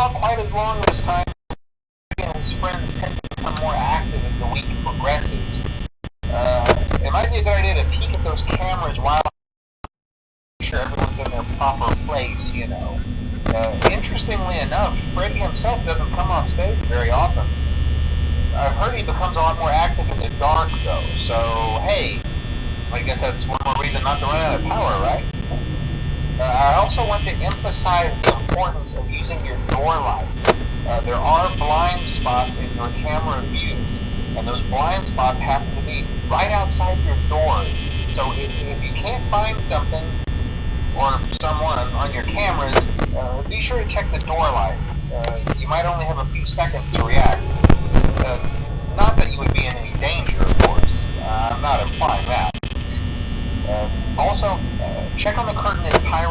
not quite as long this time. and his friends tend to become more active as the week progresses. Uh, it might be a good idea to peek at those cameras while sure everyone's in their proper place, you know. Uh, interestingly enough, Freddy himself doesn't come on stage very often. I've heard he becomes a lot more active in the dark, though, so hey, I guess that's one more reason not to run out of power, right? Uh, I also want to emphasize the importance of using your door lights. Uh, there are blind spots in your camera view, and those blind spots happen to be right outside your doors. So if, if you can't find something or someone on your cameras, uh, be sure to check the door light. Uh, you might only have a few seconds to react. Uh, not that you would be in any danger, of course. Uh, I'm not implying that. Uh, also, check on the curtain in Pirate